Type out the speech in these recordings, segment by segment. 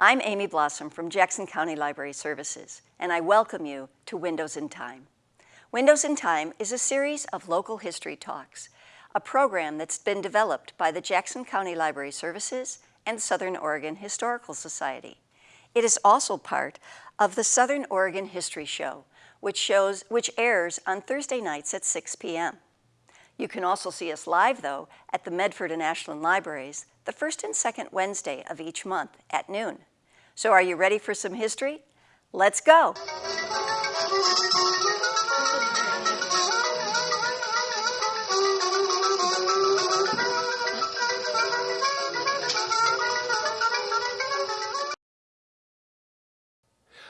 I'm Amy Blossom from Jackson County Library Services, and I welcome you to Windows in Time. Windows in Time is a series of local history talks, a program that's been developed by the Jackson County Library Services and Southern Oregon Historical Society. It is also part of the Southern Oregon History Show, which, shows, which airs on Thursday nights at 6 p.m. You can also see us live, though, at the Medford and Ashland Libraries the first and second Wednesday of each month at noon. So are you ready for some history? Let's go.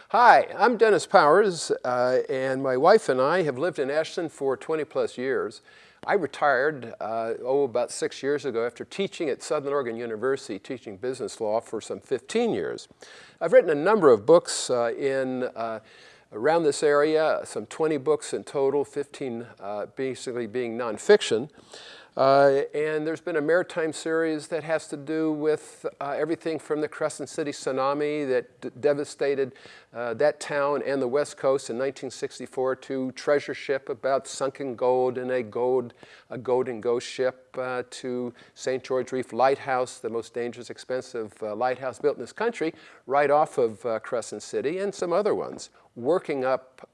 Hi, I'm Dennis Powers, uh, and my wife and I have lived in Ashland for 20 plus years. I retired, uh, oh, about six years ago after teaching at Southern Oregon University, teaching business law for some 15 years. I've written a number of books uh, in uh, around this area, some 20 books in total, 15 uh, basically being nonfiction. Uh, and there's been a maritime series that has to do with uh, everything from the Crescent City tsunami that devastated uh, that town and the West Coast in 1964 to Treasure Ship about sunken gold in a gold, a golden ghost ship uh, to St. George Reef Lighthouse, the most dangerous, expensive uh, lighthouse built in this country, right off of uh, Crescent City, and some other ones, working up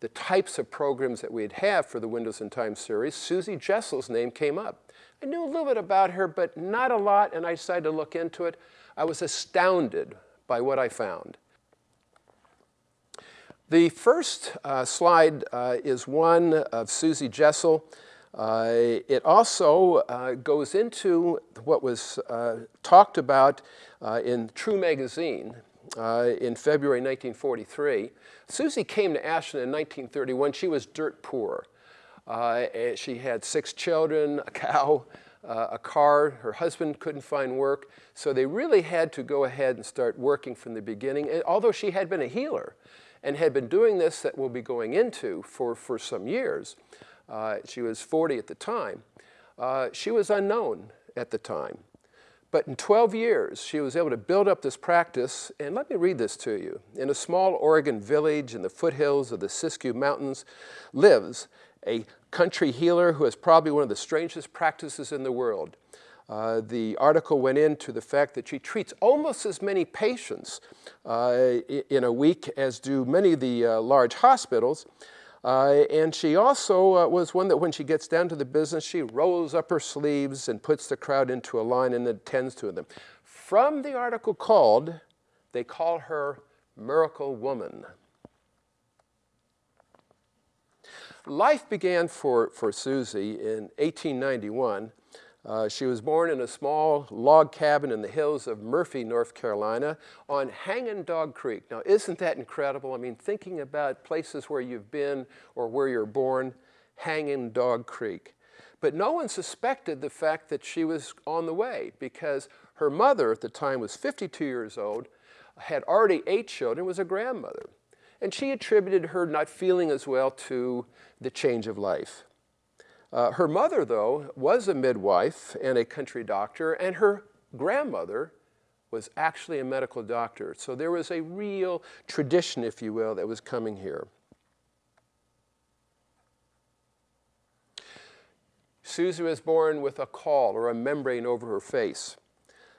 the types of programs that we'd have for the Windows in Time series, Susie Jessel's name came up. I knew a little bit about her, but not a lot, and I decided to look into it. I was astounded by what I found. The first uh, slide uh, is one of Susie Jessel. Uh, it also uh, goes into what was uh, talked about uh, in True Magazine uh, in February 1943. Susie came to Ashland in 1931. She was dirt poor. Uh, she had six children, a cow, uh, a car. Her husband couldn't find work. So they really had to go ahead and start working from the beginning. And although she had been a healer and had been doing this that we'll be going into for, for some years, uh, she was 40 at the time, uh, she was unknown at the time. But in 12 years, she was able to build up this practice, and let me read this to you. In a small Oregon village in the foothills of the Siskiyou Mountains lives a country healer who has probably one of the strangest practices in the world. Uh, the article went into the fact that she treats almost as many patients uh, in a week as do many of the uh, large hospitals, uh, and she also uh, was one that when she gets down to the business, she rolls up her sleeves and puts the crowd into a line and attends to them. From the article called, they call her Miracle Woman. Life began for, for Susie in 1891 uh, she was born in a small log cabin in the hills of Murphy, North Carolina on Hanging Dog Creek. Now, isn't that incredible? I mean, thinking about places where you've been or where you're born, Hanging Dog Creek. But no one suspected the fact that she was on the way because her mother at the time was 52 years old, had already eight children, was a grandmother. And she attributed her not feeling as well to the change of life. Uh, her mother, though, was a midwife and a country doctor, and her grandmother was actually a medical doctor. So there was a real tradition, if you will, that was coming here. Susie was born with a caul or a membrane over her face.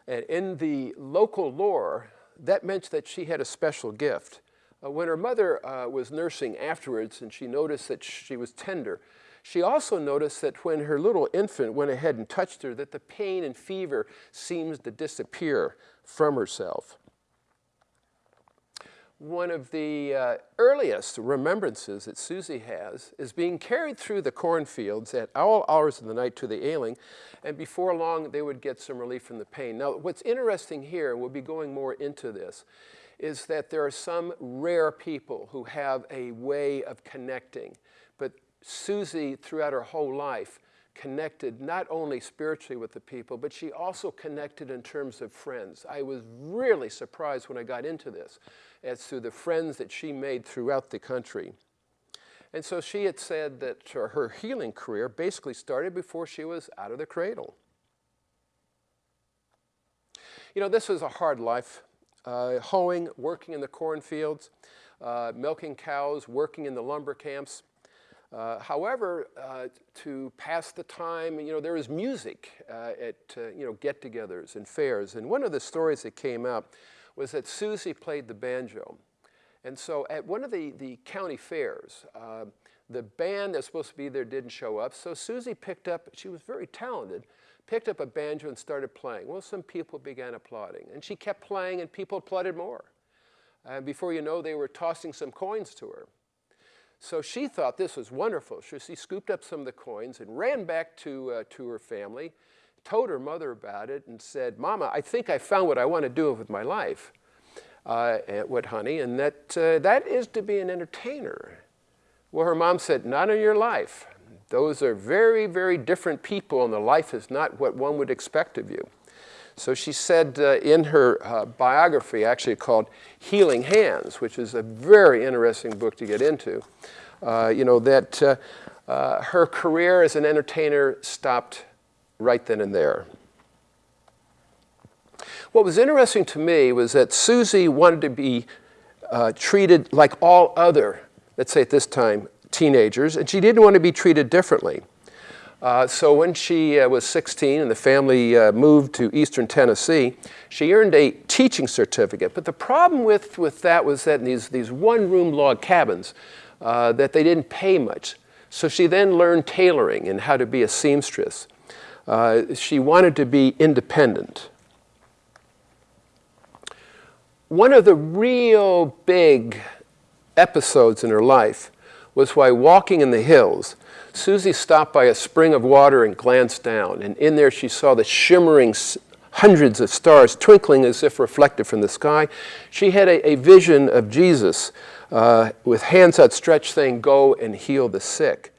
And in the local lore, that meant that she had a special gift. Uh, when her mother uh, was nursing afterwards and she noticed that she was tender, she also noticed that when her little infant went ahead and touched her, that the pain and fever seems to disappear from herself. One of the uh, earliest remembrances that Susie has is being carried through the cornfields at all hours of the night to the ailing, and before long they would get some relief from the pain. Now, what's interesting here, and we'll be going more into this, is that there are some rare people who have a way of connecting, Susie, throughout her whole life, connected not only spiritually with the people, but she also connected in terms of friends. I was really surprised when I got into this as to the friends that she made throughout the country. And so she had said that her healing career basically started before she was out of the cradle. You know, this was a hard life uh, hoeing, working in the cornfields, uh, milking cows, working in the lumber camps. Uh, however, uh, to pass the time, you know, there was music uh, at, uh, you know, get-togethers and fairs. And one of the stories that came out was that Susie played the banjo. And so at one of the, the county fairs, uh, the band that's supposed to be there didn't show up. So Susie picked up, she was very talented, picked up a banjo and started playing. Well, some people began applauding. And she kept playing and people applauded more. And before you know, they were tossing some coins to her. So she thought this was wonderful. So she scooped up some of the coins and ran back to, uh, to her family, told her mother about it, and said, Mama, I think I found what I want to do with my life, uh, with honey, and that, uh, that is to be an entertainer. Well, her mom said, Not in your life. Those are very, very different people, and the life is not what one would expect of you. So she said uh, in her uh, biography, actually called Healing Hands, which is a very interesting book to get into, uh, you know, that uh, uh, her career as an entertainer stopped right then and there. What was interesting to me was that Susie wanted to be uh, treated like all other, let's say at this time, teenagers, and she didn't want to be treated differently. Uh, so when she uh, was 16 and the family uh, moved to eastern Tennessee, she earned a teaching certificate. But the problem with, with that was that in these, these one-room log cabins, uh, that they didn't pay much. So she then learned tailoring and how to be a seamstress. Uh, she wanted to be independent. One of the real big episodes in her life was while walking in the hills, Susie stopped by a spring of water and glanced down, and in there she saw the shimmering hundreds of stars twinkling as if reflected from the sky. She had a, a vision of Jesus uh, with hands outstretched saying, go and heal the sick.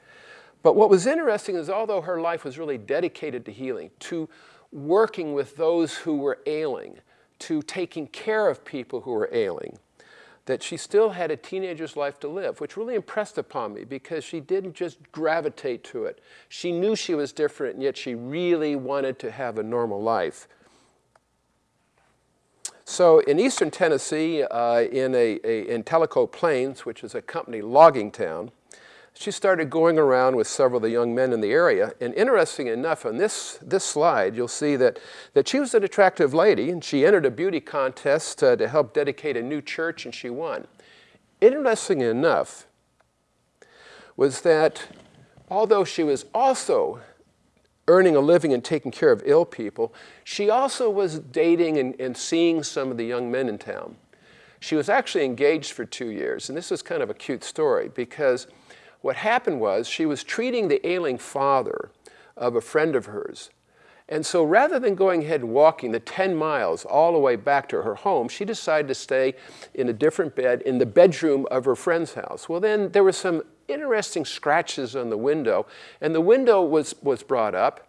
But what was interesting is although her life was really dedicated to healing, to working with those who were ailing, to taking care of people who were ailing, that she still had a teenager's life to live, which really impressed upon me because she didn't just gravitate to it. She knew she was different, and yet she really wanted to have a normal life. So in eastern Tennessee, uh, in, a, a, in Tellico Plains, which is a company logging town, she started going around with several of the young men in the area. And interesting enough, on this, this slide, you'll see that, that she was an attractive lady, and she entered a beauty contest uh, to help dedicate a new church, and she won. Interesting enough was that although she was also earning a living and taking care of ill people, she also was dating and, and seeing some of the young men in town. She was actually engaged for two years, and this is kind of a cute story because what happened was she was treating the ailing father of a friend of hers. And so rather than going ahead and walking the 10 miles all the way back to her home, she decided to stay in a different bed in the bedroom of her friend's house. Well, then there were some interesting scratches on the window, and the window was, was brought up.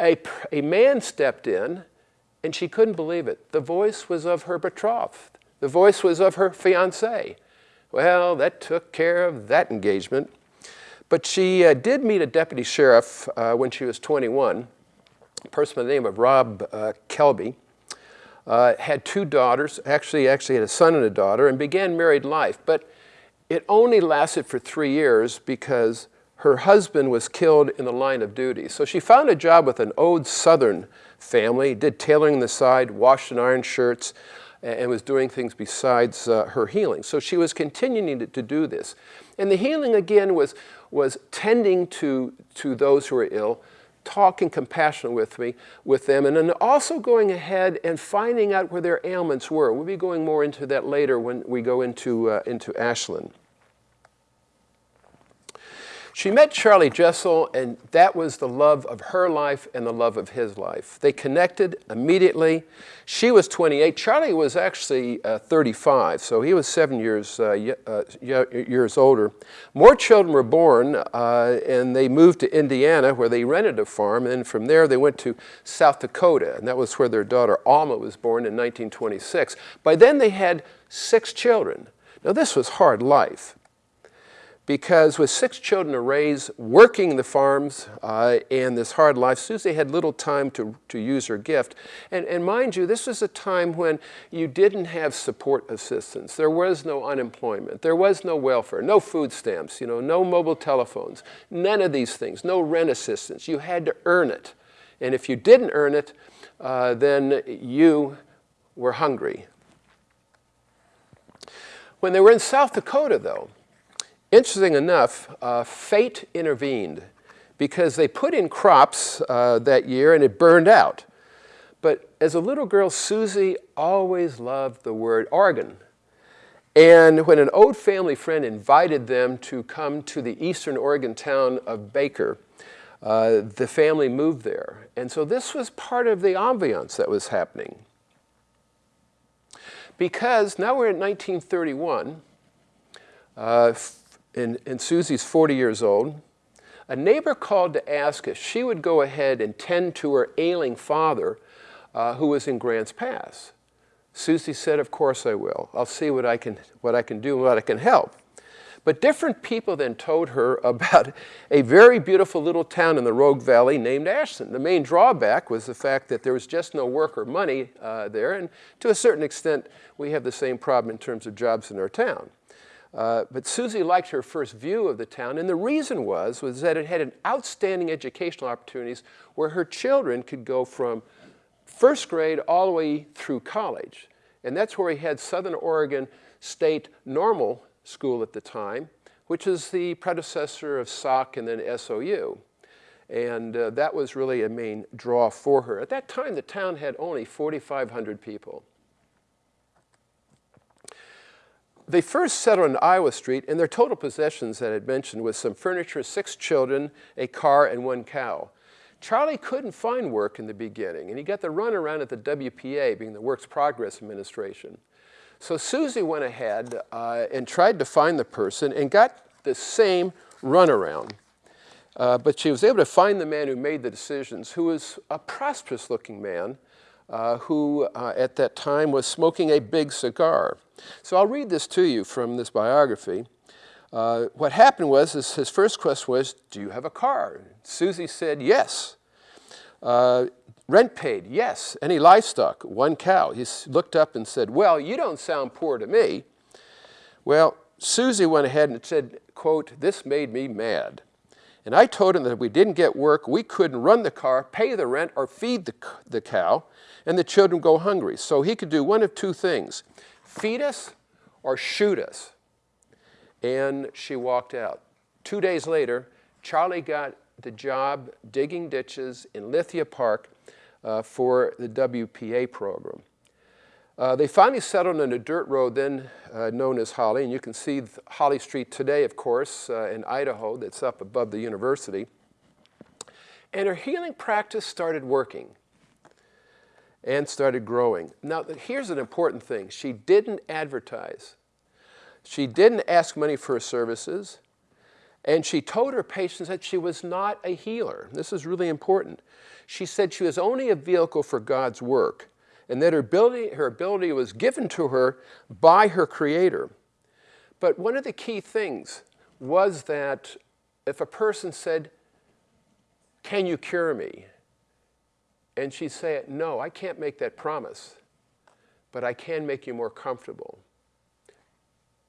A, a man stepped in, and she couldn't believe it. The voice was of her betrothed. The voice was of her fiancé. Well, that took care of that engagement. But she uh, did meet a deputy sheriff uh, when she was 21, a person by the name of Rob uh, Kelby. Uh, had two daughters, actually, actually had a son and a daughter, and began married life. But it only lasted for three years because her husband was killed in the line of duty. So she found a job with an old Southern family, did tailoring the side, washed and ironed shirts, and was doing things besides uh, her healing. So she was continuing to, to, do this. And the healing, again, was, was tending to, to those who were ill, talking compassionate with me, with them, and then also going ahead and finding out where their ailments were. We'll be going more into that later when we go into, uh, into Ashland. She met Charlie Jessel, and that was the love of her life and the love of his life. They connected immediately. She was 28. Charlie was actually uh, 35, so he was seven years, uh, uh, years older. More children were born, uh, and they moved to Indiana, where they rented a farm, and from there they went to South Dakota, and that was where their daughter Alma was born in 1926. By then they had six children. Now this was hard life because with six children to raise, working the farms uh, and this hard life, Susie had little time to, to use her gift. And, and mind you, this was a time when you didn't have support assistance. There was no unemployment. There was no welfare, no food stamps, you know, no mobile telephones, none of these things, no rent assistance. You had to earn it. And if you didn't earn it, uh, then you were hungry. When they were in South Dakota, though, Interesting enough, uh, fate intervened because they put in crops uh, that year and it burned out. But as a little girl, Susie always loved the word Oregon. And when an old family friend invited them to come to the eastern Oregon town of Baker, uh, the family moved there. And so this was part of the ambiance that was happening. Because now we're in 1931, uh, and, and Susie's 40 years old, a neighbor called to ask if she would go ahead and tend to her ailing father uh, who was in Grants Pass. Susie said, of course I will. I'll see what I can, what I can do and what I can help. But different people then told her about a very beautiful little town in the Rogue Valley named Ashland. The main drawback was the fact that there was just no work or money uh, there, and to a certain extent, we have the same problem in terms of jobs in our town. Uh, but Susie liked her first view of the town, and the reason was, was that it had an outstanding educational opportunities where her children could go from first grade all the way through college. And that's where we had Southern Oregon State Normal School at the time, which is the predecessor of SOC and then SOU. And uh, that was really a main draw for her. At that time, the town had only 4,500 people. They first settled on Iowa Street, and their total possessions that I had mentioned was some furniture, six children, a car, and one cow. Charlie couldn't find work in the beginning, and he got the runaround at the WPA, being the Works Progress Administration. So Susie went ahead uh, and tried to find the person and got the same runaround. Uh, but she was able to find the man who made the decisions, who was a prosperous looking man uh, who uh, at that time was smoking a big cigar. So I'll read this to you from this biography. Uh, what happened was his first question was, do you have a car? Susie said, yes. Uh, rent paid, yes. Any livestock? One cow. He looked up and said, well, you don't sound poor to me. Well, Susie went ahead and said, quote, this made me mad. And I told him that if we didn't get work, we couldn't run the car, pay the rent, or feed the, the cow, and the children go hungry. So he could do one of two things feed us or shoot us. And she walked out. Two days later, Charlie got the job digging ditches in Lithia Park uh, for the WPA program. Uh, they finally settled on a dirt road then uh, known as Holly, and you can see Holly Street today, of course, uh, in Idaho, that's up above the university. And her healing practice started working and started growing. Now, here's an important thing. She didn't advertise. She didn't ask money for her services. And she told her patients that she was not a healer. This is really important. She said she was only a vehicle for God's work and that her ability, her ability was given to her by her creator. But one of the key things was that if a person said, can you cure me? And she'd say, no, I can't make that promise, but I can make you more comfortable.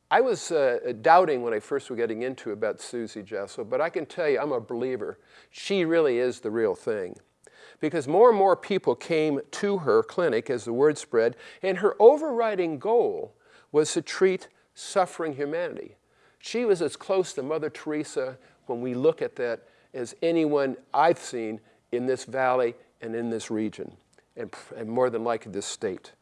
I was uh, doubting when I first was getting into about Susie Jessel, but I can tell you I'm a believer. She really is the real thing. Because more and more people came to her clinic as the word spread, and her overriding goal was to treat suffering humanity. She was as close to Mother Teresa when we look at that as anyone I've seen in this valley and in this region, and, and more than likely this state.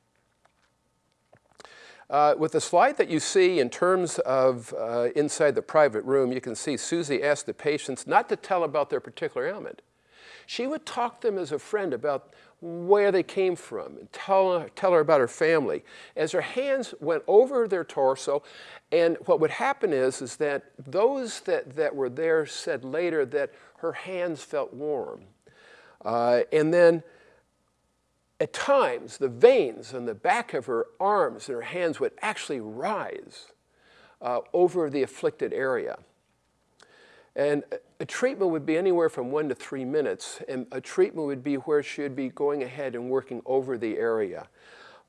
Uh, with the slide that you see in terms of uh, inside the private room, you can see Susie asked the patients not to tell about their particular ailment. She would talk to them as a friend about where they came from and tell her, tell her about her family. As her hands went over their torso, and what would happen is, is that those that, that were there said later that her hands felt warm. Uh, and then at times, the veins on the back of her arms and her hands would actually rise uh, over the afflicted area. And a treatment would be anywhere from one to three minutes, and a treatment would be where she would be going ahead and working over the area.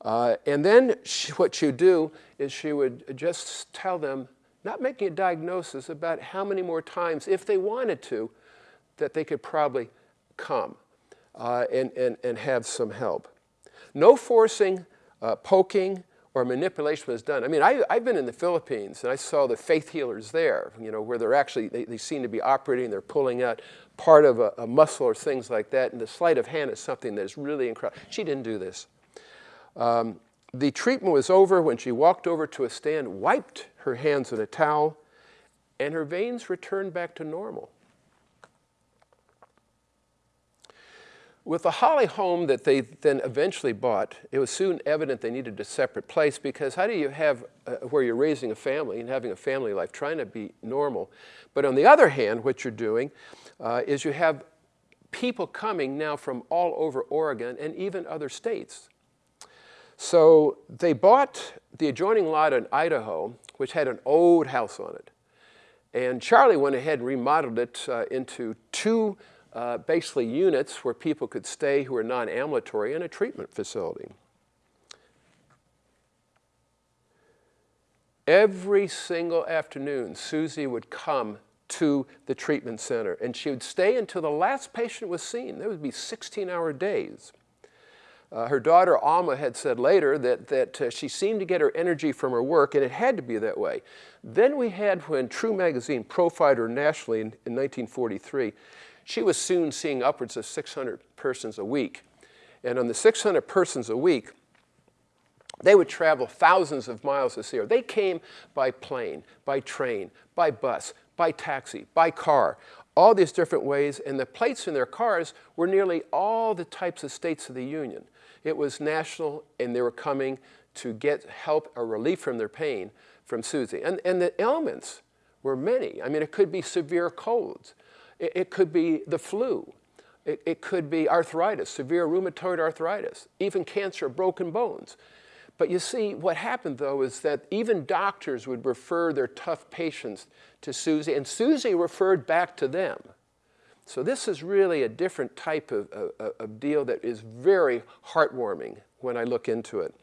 Uh, and then she, what she would do is she would just tell them, not making a diagnosis, about how many more times, if they wanted to, that they could probably come uh, and, and, and have some help. No forcing, uh, poking, or manipulation was done. I mean, I, have been in the Philippines and I saw the faith healers there, you know, where they're actually, they, they seem to be operating, they're pulling out part of a, a, muscle or things like that. And the sleight of hand is something that is really incredible. She didn't do this. Um, the treatment was over when she walked over to a stand, wiped her hands in a towel, and her veins returned back to normal. With the Holly home that they then eventually bought, it was soon evident they needed a separate place because how do you have uh, where you're raising a family and having a family life, trying to be normal. But on the other hand, what you're doing uh, is you have people coming now from all over Oregon and even other states. So they bought the adjoining lot in Idaho, which had an old house on it. And Charlie went ahead and remodeled it uh, into two uh, basically units where people could stay who were non-ambulatory in a treatment facility. Every single afternoon, Susie would come to the treatment center and she would stay until the last patient was seen. There would be 16-hour days. Uh, her daughter Alma had said later that, that uh, she seemed to get her energy from her work, and it had to be that way. Then we had when True Magazine profiled her nationally in, in 1943, she was soon seeing upwards of 600 persons a week. And on the 600 persons a week, they would travel thousands of miles to see her. They came by plane, by train, by bus, by taxi, by car, all these different ways, and the plates in their cars were nearly all the types of states of the Union. It was national, and they were coming to get help or relief from their pain from Susie. And, and the ailments were many. I mean, it could be severe colds. It, it could be the flu. It, it could be arthritis, severe rheumatoid arthritis, even cancer, broken bones. But you see, what happened though is that even doctors would refer their tough patients to Susie, and Susie referred back to them. So this is really a different type of, of, of deal that is very heartwarming when I look into it.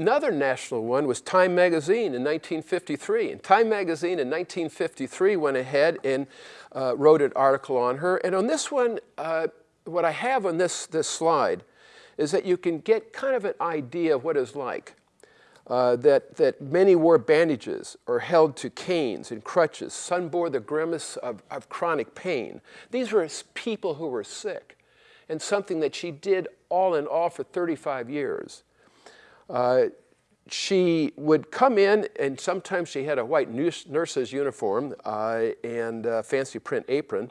Another national one was Time Magazine in 1953. And Time Magazine in 1953 went ahead and uh, wrote an article on her. And on this one, uh, what I have on this, this slide is that you can get kind of an idea of what it's like. Uh, that, that many wore bandages or held to canes and crutches. Some bore the grimace of, of chronic pain. These were people who were sick and something that she did all in all for 35 years. Uh, she would come in, and sometimes she had a white nurse's uniform uh, and a fancy print apron.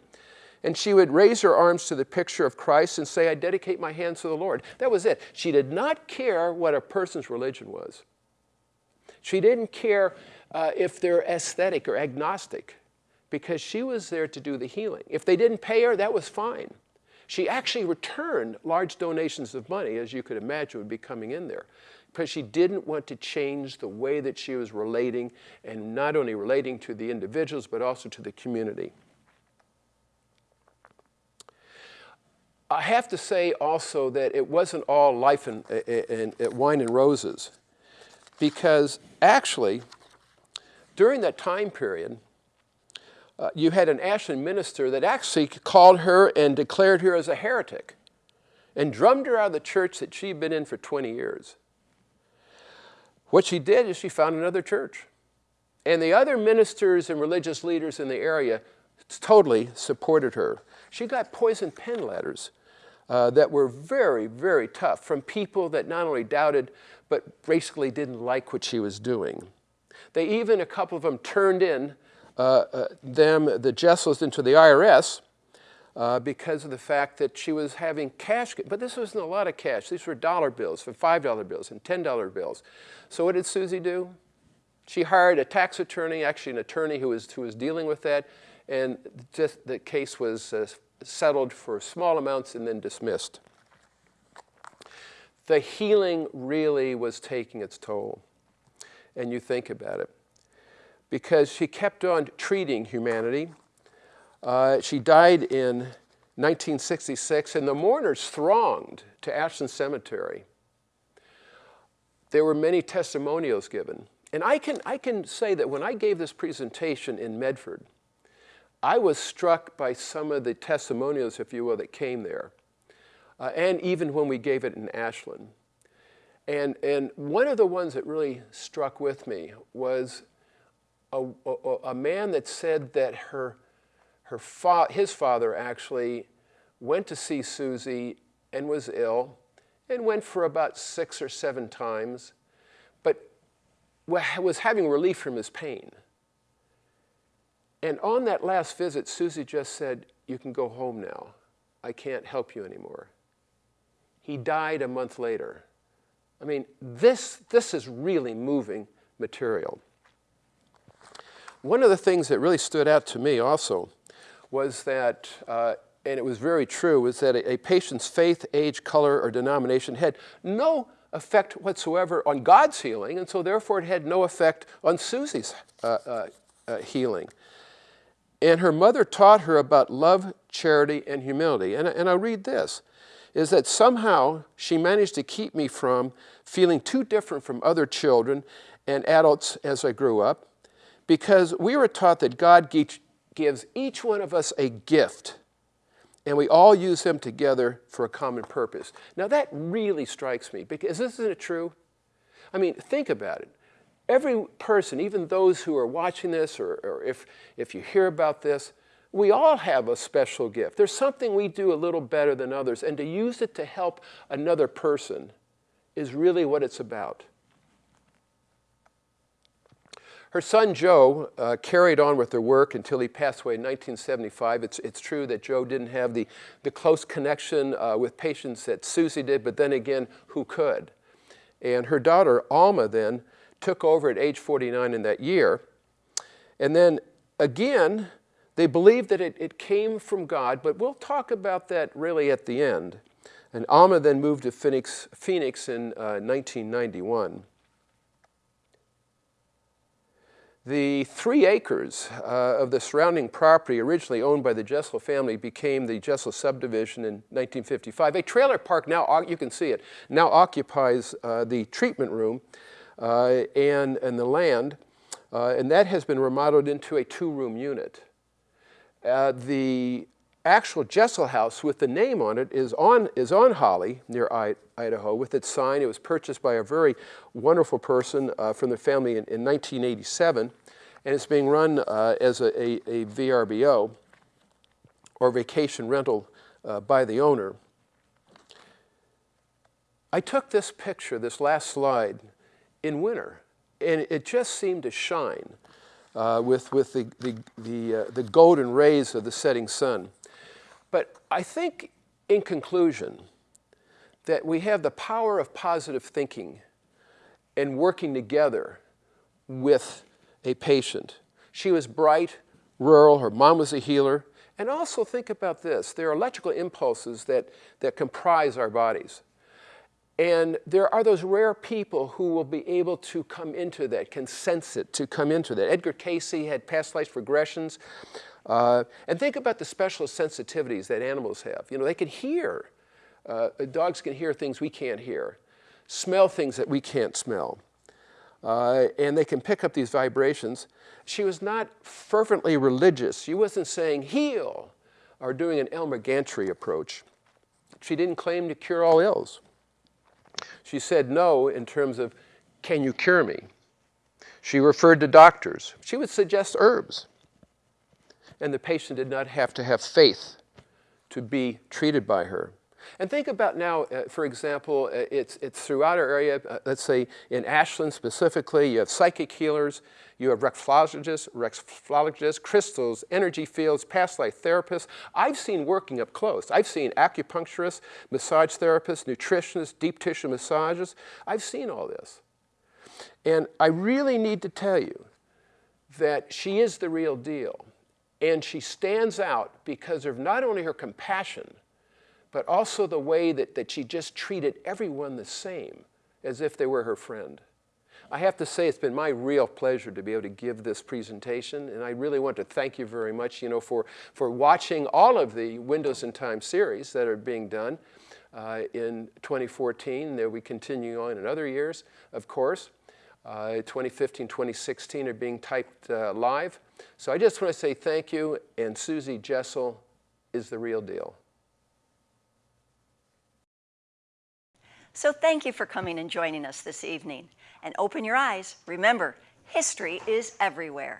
And she would raise her arms to the picture of Christ and say, I dedicate my hands to the Lord. That was it. She did not care what a person's religion was. She didn't care uh, if they're aesthetic or agnostic because she was there to do the healing. If they didn't pay her, that was fine. She actually returned large donations of money, as you could imagine would be coming in there because she didn't want to change the way that she was relating, and not only relating to the individuals, but also to the community. I have to say also that it wasn't all life and, and, and wine and roses, because actually, during that time period, uh, you had an Ashland minister that actually called her and declared her as a heretic and drummed her out of the church that she'd been in for 20 years. What she did is she found another church. And the other ministers and religious leaders in the area totally supported her. She got poison pen letters uh, that were very, very tough from people that not only doubted, but basically didn't like what she was doing. They even, a couple of them turned in them, the Jessels, into the IRS uh, because of the fact that she was having cash, but this wasn't a lot of cash. These were dollar bills, for $5 bills and $10 bills. So what did Susie do? She hired a tax attorney, actually an attorney who was, who was dealing with that, and just the case was uh, settled for small amounts and then dismissed. The healing really was taking its toll. And you think about it. Because she kept on treating humanity. Uh, she died in 1966, and the mourners thronged to Ashland Cemetery. There were many testimonials given. And I can, I can say that when I gave this presentation in Medford, I was struck by some of the testimonials, if you will, that came there. Uh, and even when we gave it in Ashland. And, and one of the ones that really struck with me was a, a, a man that said that her, her fa his father actually went to see Susie and was ill and went for about six or seven times, but was having relief from his pain. And on that last visit, Susie just said, You can go home now. I can't help you anymore. He died a month later. I mean, this, this is really moving material. One of the things that really stood out to me also was that, uh, and it was very true, was that a, a patient's faith, age, color, or denomination had no effect whatsoever on God's healing, and so therefore it had no effect on Susie's uh, uh, uh, healing. And her mother taught her about love, charity, and humility. And, and I'll read this is that somehow she managed to keep me from feeling too different from other children and adults as I grew up because we were taught that God gives each one of us a gift and we all use them together for a common purpose. Now that really strikes me because isn't it true? I mean, think about it. Every person, even those who are watching this or, or if, if you hear about this, we all have a special gift. There's something we do a little better than others, and to use it to help another person is really what it's about. Her son Joe uh, carried on with their work until he passed away in 1975. It's, it's true that Joe didn't have the, the close connection uh, with patients that Susie did, but then again, who could? And her daughter, Alma, then took over at age 49 in that year. And then again, they believed that it, it came from God, but we'll talk about that really at the end. And Alma then moved to Phoenix, Phoenix in uh, 1991. The three acres uh, of the surrounding property, originally owned by the Jessel family, became the Jessel subdivision in 1955. A trailer park now, you can see it, now occupies uh, the treatment room uh, and, and the land, uh, and that has been remodeled into a two-room unit. Uh, the actual Jessel house with the name on it is on, is on Holly near I, Idaho with its sign. It was purchased by a very wonderful person uh, from the family in, in, 1987 and it's being run uh, as a, a, a, VRBO or vacation rental uh, by the owner. I took this picture, this last slide, in winter and it just seemed to shine uh, with, with the, the, the, uh, the golden rays of the setting sun. But I think, in conclusion, that we have the power of positive thinking and working together with a patient. She was bright, rural, her mom was a healer. And also think about this, there are electrical impulses that, that comprise our bodies. And there are those rare people who will be able to come into that, can sense it, to come into that. Edgar Cayce had past life regressions. Uh, and think about the special sensitivities that animals have. You know, they can hear. Uh, dogs can hear things we can't hear, smell things that we can't smell. Uh, and they can pick up these vibrations. She was not fervently religious. She wasn't saying heal or doing an Elmer Gantry approach. She didn't claim to cure all ills. She said no in terms of, can you cure me? She referred to doctors. She would suggest herbs. And the patient did not have to have faith to be treated by her. And think about now, uh, for example, uh, it's, it's throughout our area, uh, let's say in Ashland specifically, you have psychic healers, you have reflexologists, reflexologists, crystals, energy fields, past life therapists. I've seen working up close. I've seen acupuncturists, massage therapists, nutritionists, deep tissue massages. I've seen all this. And I really need to tell you that she is the real deal. And she stands out because of not only her compassion, but also the way that, that she just treated everyone the same, as if they were her friend. I have to say it's been my real pleasure to be able to give this presentation, and I really want to thank you very much, you know, for, for watching all of the Windows in Time series that are being done uh, in 2014. There we continue on in other years, of course. Uh, 2015, 2016 are being typed uh, live. So I just want to say thank you, and Susie Jessel is the real deal. So thank you for coming and joining us this evening. And open your eyes. Remember, history is everywhere.